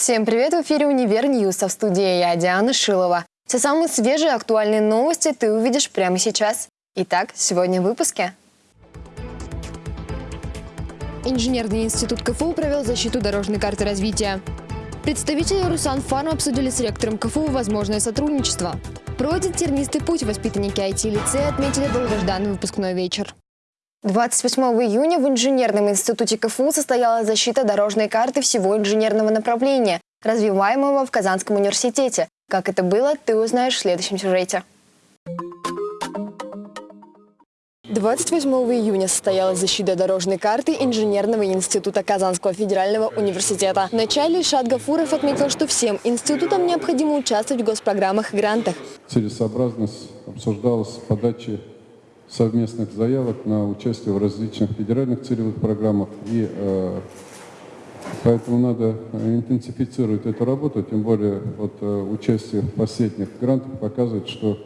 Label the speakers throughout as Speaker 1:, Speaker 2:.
Speaker 1: Всем привет! В эфире «Универ News», а в студии я, Диана Шилова. Все самые свежие актуальные новости ты увидишь прямо сейчас. Итак, сегодня в выпуске. Инженерный институт КФУ провел защиту дорожной карты развития. Представители Русан Фарм обсудили с ректором КФУ возможное сотрудничество. Пройдя тернистый путь воспитанники IT-лицея отметили долгожданный выпускной вечер. 28 июня в Инженерном институте КФУ состоялась защита дорожной карты всего инженерного направления, развиваемого в Казанском университете. Как это было, ты узнаешь в следующем сюжете. 28 июня состоялась защита дорожной карты Инженерного института Казанского федерального университета. В начале Шат Гафуров отметил, что всем институтам необходимо участвовать в госпрограммах и грантах.
Speaker 2: Целесообразность обсуждалась в подаче совместных заявок на участие в различных федеральных целевых программах. И э, поэтому надо интенсифицировать эту работу, тем более вот, э, участие в последних грантах показывает, что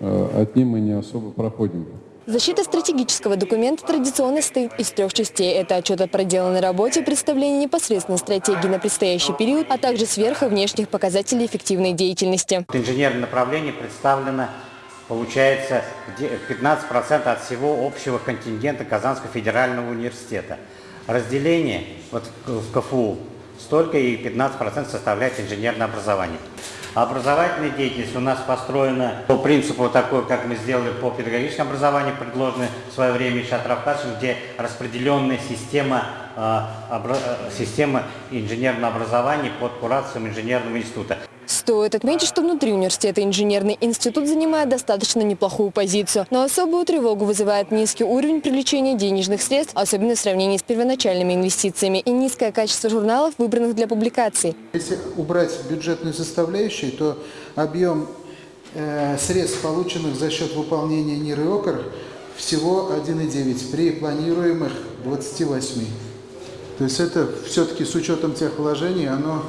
Speaker 2: э, от них мы не особо проходим.
Speaker 1: Защита стратегического документа традиционно состоит из трех частей. Это отчет о проделанной работе, представление непосредственной стратегии на предстоящий период, а также сверху внешних показателей эффективной деятельности.
Speaker 3: Инженерное направление представлено получается 15% от всего общего контингента Казанского федерального университета. Разделение вот в КФУ столько и 15% составляет инженерное образование. Образовательная деятельность у нас построена по принципу такой, как мы сделали по педагогическому образованию, предложенной в свое время Шатравкашем, где распределенная система, э, система инженерного образования под курацией инженерного института.
Speaker 1: Стоит отметить, что внутри университета инженерный институт занимает достаточно неплохую позицию, но особую тревогу вызывает низкий уровень привлечения денежных средств, особенно в сравнении с первоначальными инвестициями, и низкое качество журналов, выбранных для публикаций.
Speaker 4: Если убрать бюджетную составляющую, то объем э, средств, полученных за счет выполнения НИР и ОКР, всего 1,9 при планируемых 28. То есть это все-таки с учетом тех вложений, оно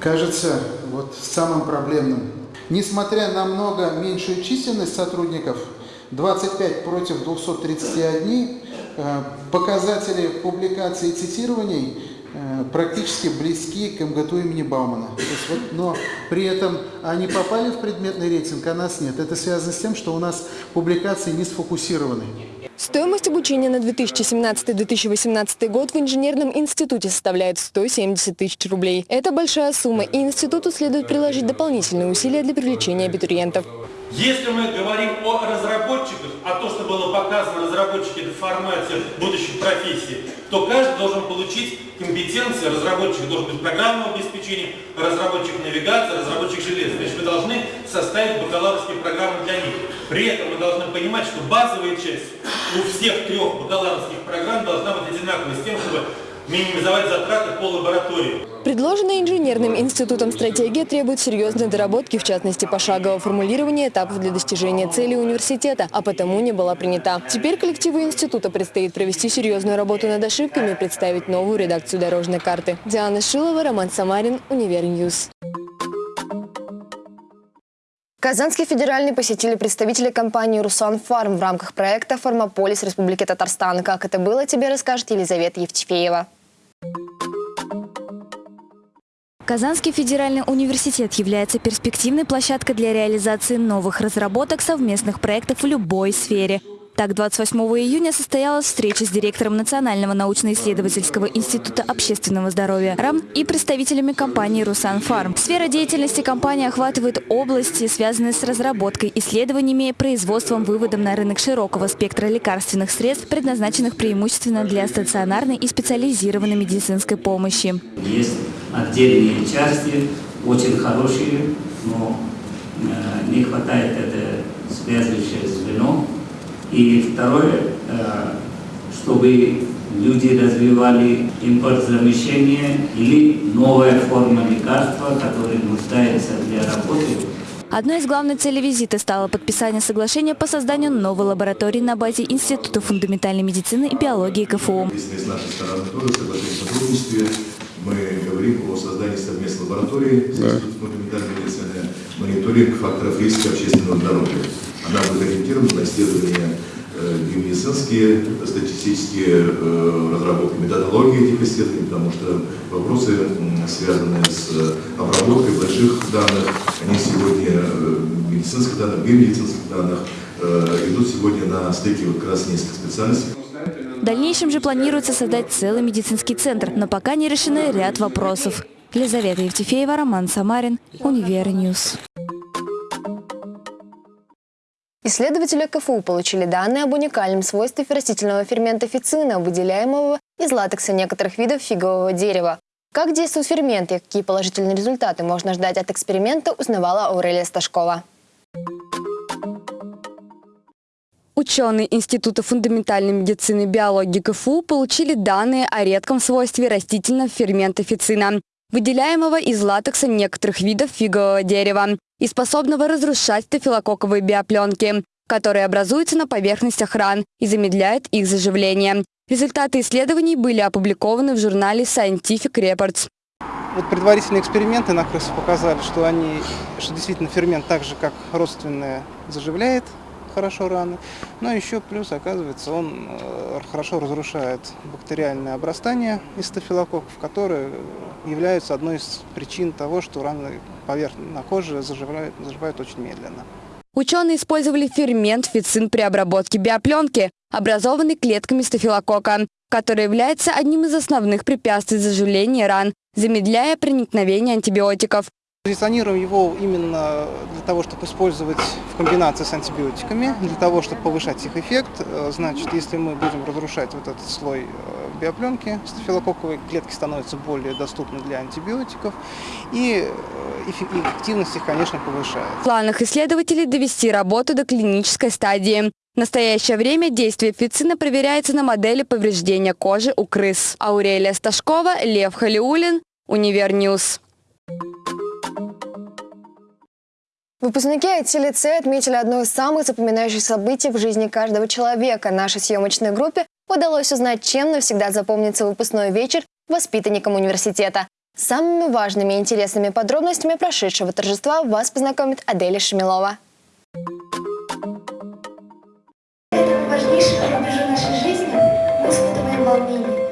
Speaker 4: кажется вот самым проблемным. Несмотря на много меньшую численность сотрудников, 25 против 231, э, показатели публикаций и цитирований э, практически близки к МГТУ имени Баумана. Вот, но при этом они попали в предметный рейтинг, а нас нет. Это связано с тем, что у нас публикации не сфокусированы.
Speaker 1: Стоимость обучения на 2017-2018 год в инженерном институте составляет 170 тысяч рублей. Это большая сумма, и институту следует приложить дополнительные усилия для привлечения абитуриентов.
Speaker 5: Если мы говорим о разработчиках, а то, что было показано, разработчики – это формация будущих профессий, то каждый должен получить компетенции, разработчик должен быть программного обеспечения, разработчик навигации, разработчик железа. Значит, мы должны составить бакалаврские программы для них. При этом мы должны понимать, что базовая часть у всех трех бакалаврских программ должна быть одинаковой, с тем, чтобы минимизовать затраты по лаборатории.
Speaker 1: Предложенная инженерным институтом стратегия требует серьезной доработки, в частности, пошагового формулирования этапов для достижения цели университета, а потому не была принята. Теперь коллективу института предстоит провести серьезную работу над ошибками и представить новую редакцию дорожной карты. Диана Шилова, Роман Самарин, Универ News. Казанский федеральный посетили представители компании «Русан Фарм» в рамках проекта «Формополис Республики Татарстан». Как это было, тебе расскажет Елизавета Евтефеева.
Speaker 6: Казанский федеральный университет является перспективной площадкой для реализации новых разработок совместных проектов в любой сфере – так, 28 июня состоялась встреча с директором Национального научно-исследовательского института общественного здоровья РАМ и представителями компании «Русан Фарм». Сфера деятельности компании охватывает области, связанные с разработкой, исследованиями, производством, выводом на рынок широкого спектра лекарственных средств, предназначенных преимущественно для стационарной и специализированной медицинской помощи.
Speaker 7: Есть отдельные части, очень хорошие, но э, не хватает это связывающее звено, и второе, э, чтобы люди развивали импортзамещение или новая форма лекарства, которая нуждается для работы.
Speaker 6: Одной из главных целей визита стало подписание соглашения по созданию новой лаборатории на базе Института фундаментальной медицины и биологии КФУ.
Speaker 8: Если с нашей стороны тоже соглашение сотрудничестве, мы говорим о создании совместной лаборатории с Институтом фундаментальной медицины, мониторинг факторов риска общественного здоровья. Она будет ориентирована на исследование э, биомедицинские статистические э, разработки, методологии этих исследований, потому что вопросы, связанные с обработкой больших данных, они сегодня, медицинских данных, биомедицинских данных, идут сегодня на стыке вот как раз нескольких специальностей.
Speaker 6: Дальнейшем же планируется создать целый медицинский центр, но пока не решены ряд вопросов. Елизавета Евтефеева, Роман Самарин, Универ News.
Speaker 1: Исследователи КФУ получили данные об уникальном свойстве растительного фермента фицина, выделяемого из латекса некоторых видов фигового дерева. Как действует фермент и какие положительные результаты можно ждать от эксперимента, узнавала Аурелия Сташкова.
Speaker 9: Ученые Института фундаментальной медицины и биологии КФУ получили данные о редком свойстве растительного фермента фицина, выделяемого из латекса некоторых видов фигового дерева и способного разрушать стафилококковые биопленки, которые образуются на поверхностях ран и замедляют их заживление. Результаты исследований были опубликованы в журнале Scientific Reports.
Speaker 10: Вот предварительные эксперименты на крысах показали, что, они, что действительно фермент так же, как родственное, заживляет хорошо раны. Но еще плюс, оказывается, он э, хорошо разрушает бактериальное обрастание из стафилококков, которые являются одной из причин того, что раны на коже заживают, заживают очень медленно.
Speaker 9: Ученые использовали фермент фицин при обработке биопленки, образованный клетками стафилококка, который является одним из основных препятствий заживления ран, замедляя проникновение антибиотиков.
Speaker 10: Позиционируем его именно для того, чтобы использовать в комбинации с антибиотиками, для того, чтобы повышать их эффект. Э, значит, если мы будем разрушать вот этот слой э, биопленки стафилококковой, клетки становятся более доступны для антибиотиков, и э, эффективность их, конечно, повышается.
Speaker 9: В планах исследователей довести работу до клинической стадии. В настоящее время действие фицина проверяется на модели повреждения кожи у крыс. Аурелия Сташкова, Лев Халиулин, Универ News.
Speaker 1: Выпускники IT-лицея отметили одно из самых запоминающих событий в жизни каждого человека. Нашей съемочной группе удалось узнать, чем навсегда запомнится выпускной вечер воспитанникам университета. Самыми важными и интересными подробностями прошедшего торжества вас познакомит Аделя Шамилова.
Speaker 11: важнейший рубеж нашей жизни мы испытываем волнение.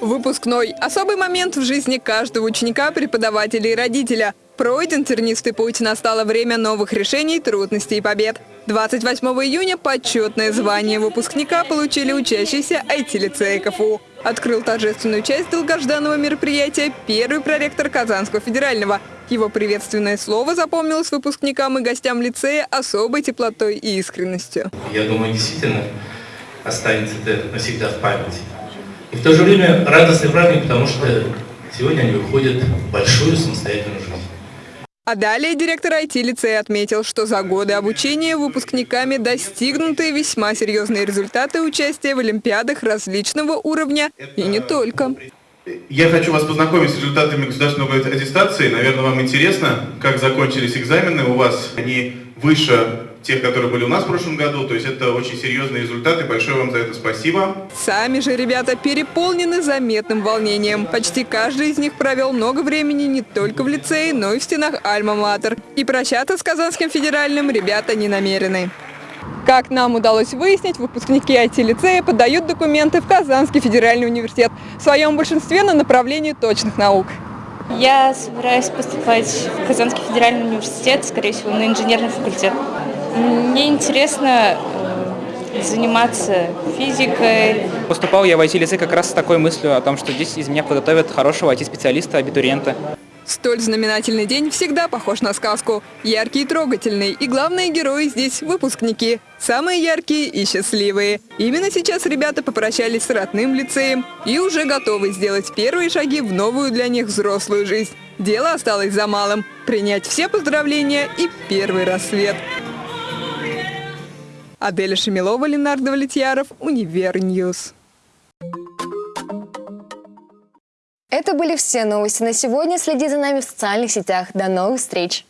Speaker 12: Выпускной – особый момент в жизни каждого ученика, преподавателя и родителя – Пройден тернистый путь, настало время новых решений, трудностей и побед. 28 июня почетное звание выпускника получили учащиеся IT-лицея КФУ. Открыл торжественную часть долгожданного мероприятия первый проректор Казанского федерального. Его приветственное слово запомнилось выпускникам и гостям лицея особой теплотой и искренностью.
Speaker 13: Я думаю, действительно останется это навсегда в памяти. И в то же время радостный праздник, потому что сегодня они выходят в большую самостоятельную.
Speaker 12: А далее директор IT-лицея отметил, что за годы обучения выпускниками достигнуты весьма серьезные результаты участия в олимпиадах различного уровня и не только.
Speaker 14: Я хочу вас познакомить с результатами государственной аттестации. Наверное, вам интересно, как закончились экзамены у вас. Они выше тех, которые были у нас в прошлом году. То есть это очень серьезные результаты. Большое вам за это спасибо.
Speaker 12: Сами же ребята переполнены заметным волнением. Почти каждый из них провел много времени не только в лицее, но и в стенах Альма-Матер. И прощаться с Казанским федеральным ребята не намерены. Как нам удалось выяснить, выпускники IT-лицея подают документы в Казанский федеральный университет, в своем большинстве на направлении точных наук.
Speaker 15: Я собираюсь поступать в Казанский федеральный университет, скорее всего, на инженерный факультет. Мне интересно э, заниматься физикой.
Speaker 16: Поступал я в IT-лицей как раз с такой мыслью о том, что здесь из меня подготовят хорошего IT-специалиста, абитуриента.
Speaker 12: Столь знаменательный день всегда похож на сказку. Яркий и трогательный. И главные герои здесь – выпускники. Самые яркие и счастливые. Именно сейчас ребята попрощались с родным лицеем и уже готовы сделать первые шаги в новую для них взрослую жизнь. Дело осталось за малым – принять все поздравления и первый рассвет. Аделя Шамилова, Ленар Давлетьяров, Универ News.
Speaker 1: Это были все новости на сегодня. Следи за нами в социальных сетях. До новых встреч!